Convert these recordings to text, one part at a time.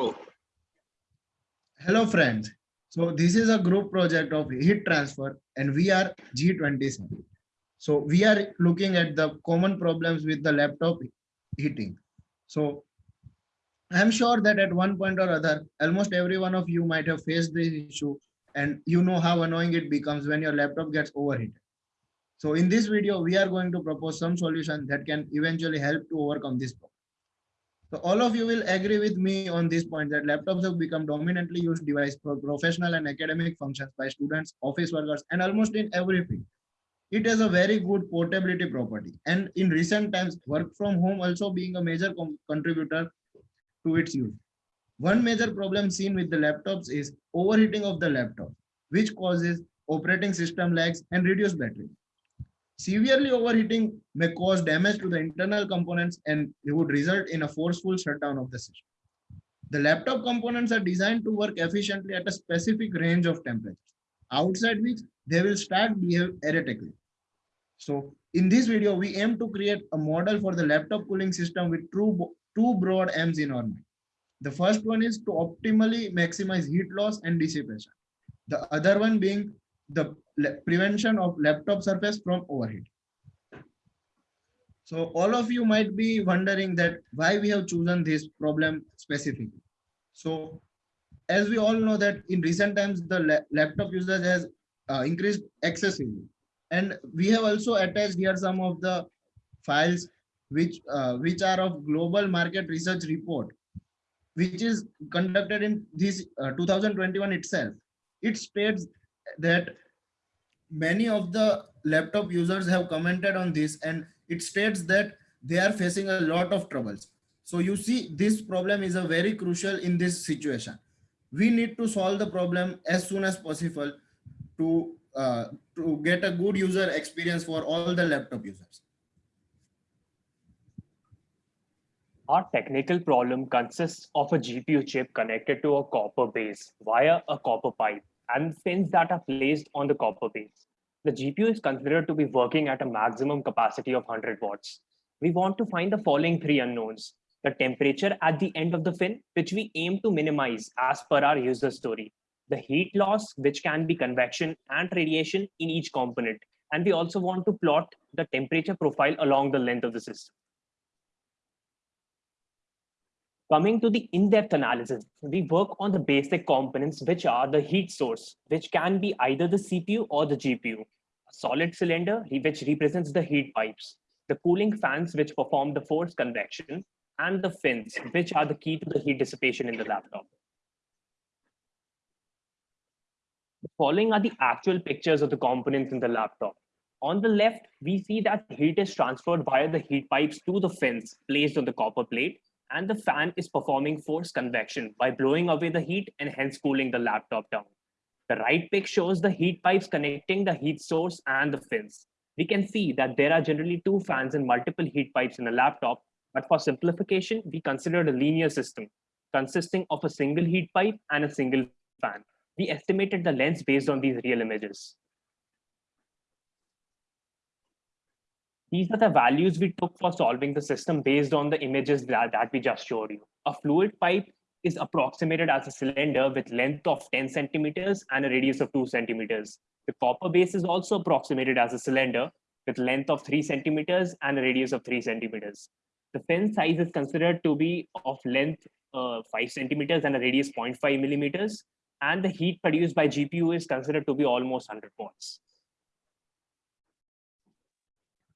Go. Hello friends. So this is a group project of heat transfer and we are G27. So we are looking at the common problems with the laptop heating. So I'm sure that at one point or other, almost every one of you might have faced this issue and you know how annoying it becomes when your laptop gets overheated. So in this video, we are going to propose some solution that can eventually help to overcome this problem. So all of you will agree with me on this point that laptops have become dominantly used device for professional and academic functions by students, office workers, and almost in everything. It has a very good portability property. And in recent times, work from home also being a major contributor to its use. One major problem seen with the laptops is overheating of the laptop, which causes operating system lags and reduced battery. Severely overheating may cause damage to the internal components and it would result in a forceful shutdown of the system. The laptop components are designed to work efficiently at a specific range of temperatures, outside which they will start behave erratically. So in this video, we aim to create a model for the laptop cooling system with two, two broad aims in our mind. The first one is to optimally maximize heat loss and dissipation. The other one being the prevention of laptop surface from overheat. So all of you might be wondering that why we have chosen this problem specifically. So as we all know that in recent times, the la laptop usage has uh, increased excessively. And we have also attached here some of the files which uh, which are of global market research report, which is conducted in this uh, 2021 itself. It states that many of the laptop users have commented on this and it states that they are facing a lot of troubles. So you see this problem is a very crucial in this situation. We need to solve the problem as soon as possible to, uh, to get a good user experience for all the laptop users. Our technical problem consists of a GPU chip connected to a copper base via a copper pipe and pins that are placed on the copper base. The GPU is considered to be working at a maximum capacity of 100 watts. We want to find the following three unknowns. The temperature at the end of the fin, which we aim to minimize as per our user story. The heat loss, which can be convection and radiation in each component. And we also want to plot the temperature profile along the length of the system. Coming to the in-depth analysis, we work on the basic components, which are the heat source, which can be either the CPU or the GPU, a solid cylinder, which represents the heat pipes, the cooling fans, which perform the forced convection, and the fins, which are the key to the heat dissipation in the laptop. The following are the actual pictures of the components in the laptop. On the left, we see that heat is transferred via the heat pipes to the fins placed on the copper plate and the fan is performing forced convection by blowing away the heat and hence cooling the laptop down. The right pic shows the heat pipes connecting the heat source and the fins. We can see that there are generally two fans and multiple heat pipes in a laptop, but for simplification, we considered a linear system consisting of a single heat pipe and a single fan. We estimated the lengths based on these real images. These are the values we took for solving the system based on the images that, that we just showed you. A fluid pipe is approximated as a cylinder with length of 10 centimeters and a radius of 2 centimeters. The copper base is also approximated as a cylinder with length of 3 centimeters and a radius of 3 centimeters. The fin size is considered to be of length uh, 5 centimeters and a radius 0.5 millimeters. And the heat produced by GPU is considered to be almost 100 watts.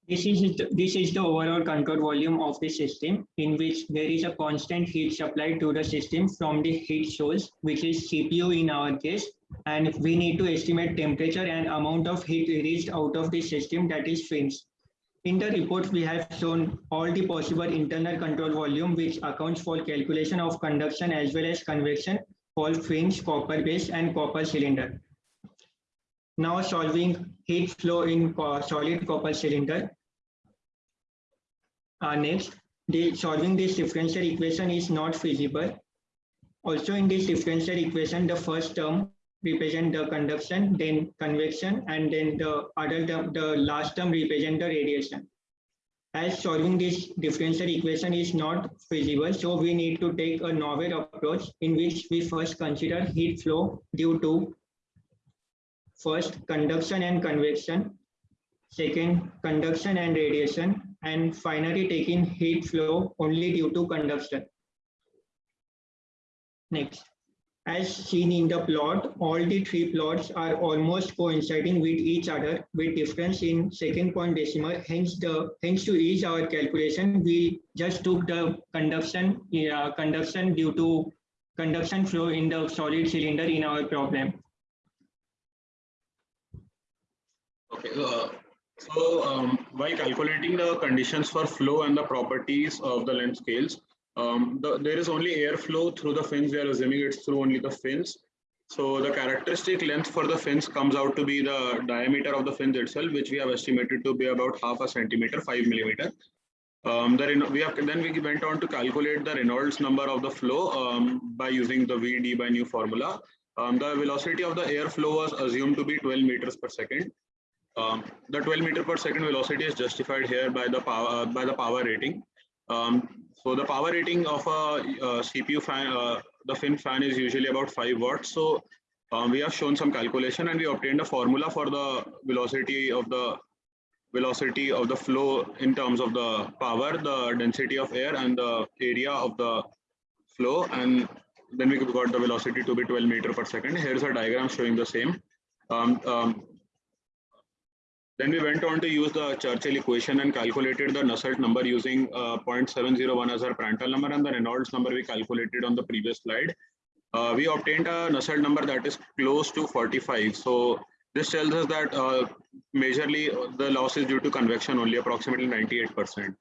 This is, the, this is the overall control volume of the system in which there is a constant heat supply to the system from the heat source, which is CPU in our case. And we need to estimate temperature and amount of heat released out of the system that is fins. In the report, we have shown all the possible internal control volume, which accounts for calculation of conduction as well as convection for fins, copper base, and copper cylinder. Now solving heat flow in solid copper cylinder. Uh, next, the solving this differential equation is not feasible. Also in this differential equation, the first term represent the conduction, then convection, and then the other term, the last term represent the radiation. As solving this differential equation is not feasible, so we need to take a novel approach in which we first consider heat flow due to first conduction and convection, second conduction and radiation, and finally taking heat flow only due to conduction. Next. As seen in the plot, all the three plots are almost coinciding with each other with difference in second point decimal. Hence, the hence to each our calculation, we just took the conduction, yeah, conduction due to conduction flow in the solid cylinder in our problem. Okay, uh, so um, while calculating the conditions for flow and the properties of the length scales, um, the, there is only airflow through the fins. We are assuming it's through only the fins. So the characteristic length for the fins comes out to be the diameter of the fins itself, which we have estimated to be about half a centimeter, five millimeter. Um, the we have then we went on to calculate the Reynolds number of the flow um, by using the VD by nu formula. Um, the velocity of the airflow was assumed to be 12 meters per second. Um, the 12 meter per second velocity is justified here by the power uh, by the power rating. Um, so the power rating of a, uh CPU fan, uh, the fin fan is usually about 5 watts. So um, we have shown some calculation and we obtained a formula for the velocity of the velocity of the flow in terms of the power, the density of air and the area of the flow. And then we got the velocity to be 12 meter per second. Here's a diagram showing the same. Um, um, then we went on to use the Churchill equation and calculated the Nusselt number using uh, 0.701 as our Prandtl number and the Reynolds number we calculated on the previous slide. Uh, we obtained a Nusselt number that is close to 45. So this tells us that uh, majorly the loss is due to convection only approximately 98%.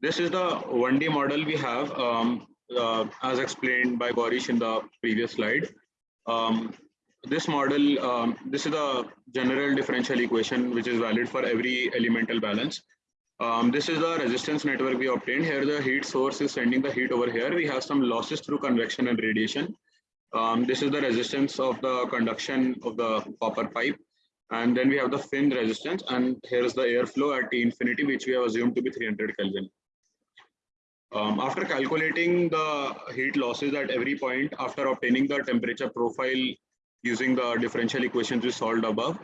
This is the 1D model we have um, uh, as explained by Gorish in the previous slide. Um, this model, um, this is the general differential equation which is valid for every elemental balance. Um, this is the resistance network we obtained. Here the heat source is sending the heat over here. We have some losses through convection and radiation. Um, this is the resistance of the conduction of the copper pipe. And then we have the fin resistance and here is the airflow at T infinity, which we have assumed to be 300 Kelvin. Um, after calculating the heat losses at every point after obtaining the temperature profile using the differential equations we solved above,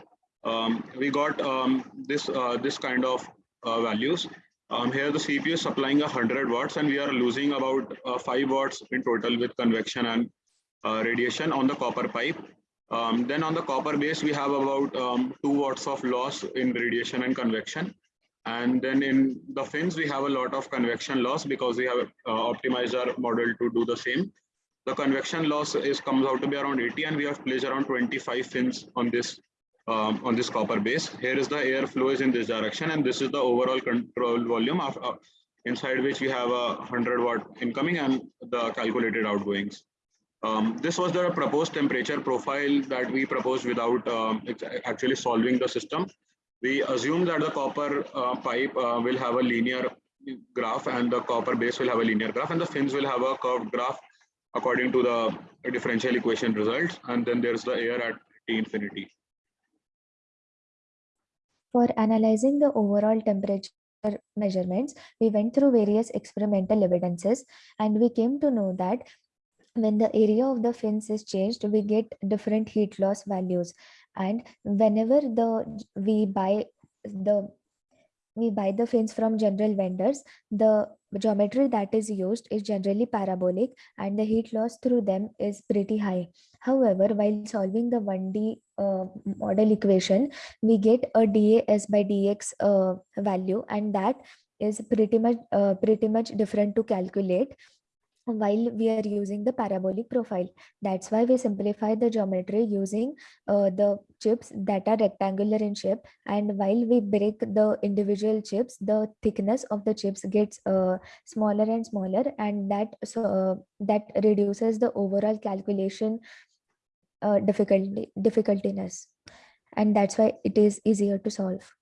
um, we got um, this uh, this kind of uh, values. Um, here the CPU is supplying 100 watts and we are losing about uh, 5 watts in total with convection and uh, radiation on the copper pipe. Um, then on the copper base, we have about um, 2 watts of loss in radiation and convection. And then in the fins, we have a lot of convection loss because we have uh, optimized our model to do the same. The convection loss is comes out to be around 80 and we have placed around 25 fins on this um, on this copper base. Here is the air flow is in this direction and this is the overall control volume of uh, inside which we have a 100 watt incoming and the calculated outgoings. Um, this was the proposed temperature profile that we proposed without um, actually solving the system. We assume that the copper uh, pipe uh, will have a linear graph and the copper base will have a linear graph and the fins will have a curved graph according to the differential equation results. And then there's the air at T infinity. For analyzing the overall temperature measurements, we went through various experimental evidences and we came to know that when the area of the fins is changed, we get different heat loss values. And whenever the we buy the we buy the fins from general vendors, the geometry that is used is generally parabolic and the heat loss through them is pretty high. However, while solving the 1D uh, model equation, we get a dAs by dx uh, value and that is pretty much uh, pretty much different to calculate while we are using the parabolic profile. That's why we simplify the geometry using uh, the chips that are rectangular in shape. And while we break the individual chips, the thickness of the chips gets uh, smaller and smaller and that, so, uh, that reduces the overall calculation uh, difficulty, difficultiness. And that's why it is easier to solve.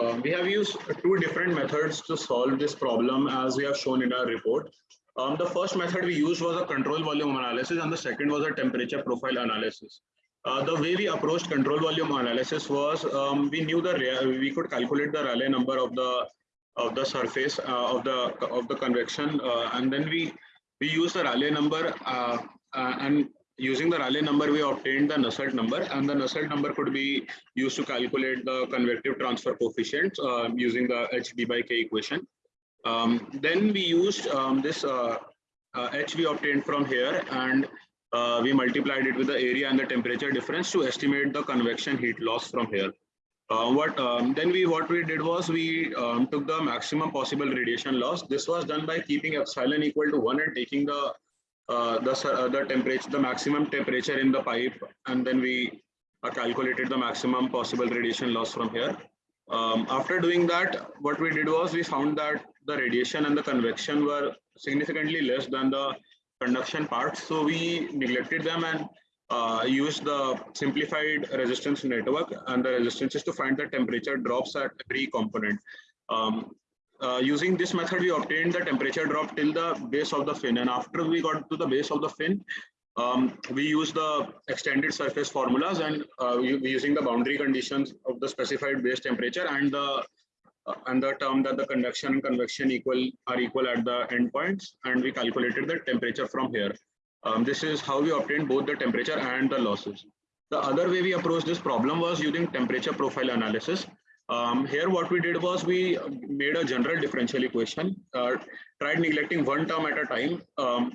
Uh, we have used two different methods to solve this problem as we have shown in our report. Um, the first method we used was a control volume analysis and the second was a temperature profile analysis. Uh, the way we approached control volume analysis was um, we knew the we could calculate the Rayleigh number of the of the surface uh, of the of the convection, uh, and then we we used the Rayleigh number uh, uh, and using the Rayleigh number we obtained the Nusselt number, and the Nusselt number could be used to calculate the convective transfer coefficient uh, using the HD by K equation. Um, then we used um, this uh, uh, H we obtained from here and uh, we multiplied it with the area and the temperature difference to estimate the convection heat loss from here. Uh, what um, then we what we did was we um, took the maximum possible radiation loss. This was done by keeping epsilon equal to one and taking the uh, the uh, the temperature the maximum temperature in the pipe and then we uh, calculated the maximum possible radiation loss from here. Um, after doing that, what we did was we found that the radiation and the convection were significantly less than the conduction parts. So we neglected them and uh, used the simplified resistance network and the resistances to find the temperature drops at every component. Um, uh, using this method, we obtained the temperature drop till the base of the fin. And after we got to the base of the fin, um, we use the extended surface formulas and uh, u- using the boundary conditions of the specified base temperature and the uh, and the term that the conduction and convection equal are equal at the endpoints and we calculated the temperature from here. Um, this is how we obtained both the temperature and the losses. The other way we approached this problem was using temperature profile analysis. Um, here what we did was we made a general differential equation, uh, tried neglecting one term at a time. Um,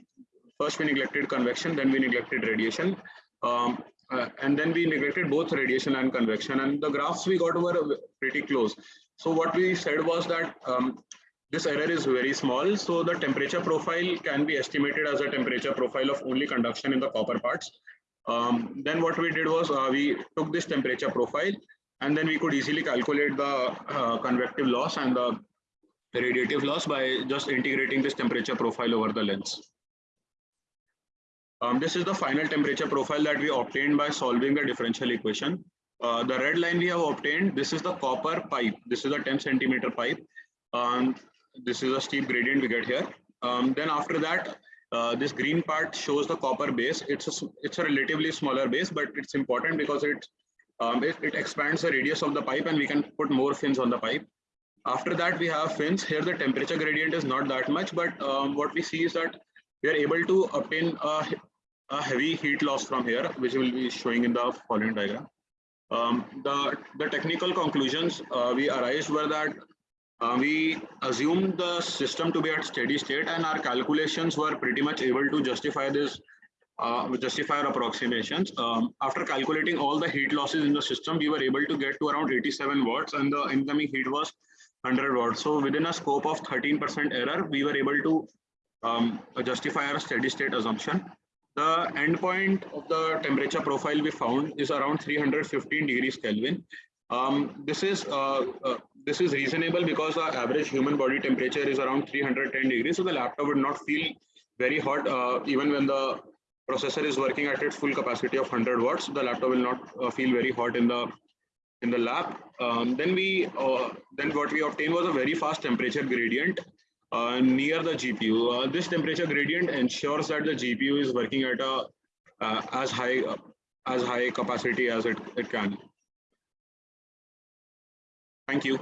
first we neglected convection, then we neglected radiation. Um, uh, and then we neglected both radiation and convection and the graphs we got were pretty close. So what we said was that um, this error is very small. So the temperature profile can be estimated as a temperature profile of only conduction in the copper parts. Um, then what we did was uh, we took this temperature profile and then we could easily calculate the uh, convective loss and the radiative loss by just integrating this temperature profile over the lens. Um, this is the final temperature profile that we obtained by solving the differential equation. Uh, the red line we have obtained, this is the copper pipe. This is a 10 centimeter pipe. Um, this is a steep gradient we get here. Um, then after that, uh, this green part shows the copper base. It's a, it's a relatively smaller base, but it's important because it, um, it, it expands the radius of the pipe and we can put more fins on the pipe. After that, we have fins. Here, the temperature gradient is not that much, but um, what we see is that we are able to obtain a, a heavy heat loss from here, which will be showing in the following diagram. Um, the, the technical conclusions uh, we arrived were that uh, we assumed the system to be at steady state and our calculations were pretty much able to justify this uh, justify our approximations. Um, after calculating all the heat losses in the system, we were able to get to around 87 watts and the incoming heat was 100 watts. So within a scope of 13% error, we were able to um, justify our steady state assumption. The endpoint of the temperature profile we found is around 315 degrees Kelvin. Um, this is uh, uh, this is reasonable because the average human body temperature is around 310 degrees, so the laptop would not feel very hot uh, even when the processor is working at its full capacity of 100 watts. The laptop will not uh, feel very hot in the in the lab. Um, then we uh, then what we obtained was a very fast temperature gradient uh, near the GPU. Uh, this temperature gradient ensures that the GPU is working at a uh, as high as high capacity as it, it can. Thank you.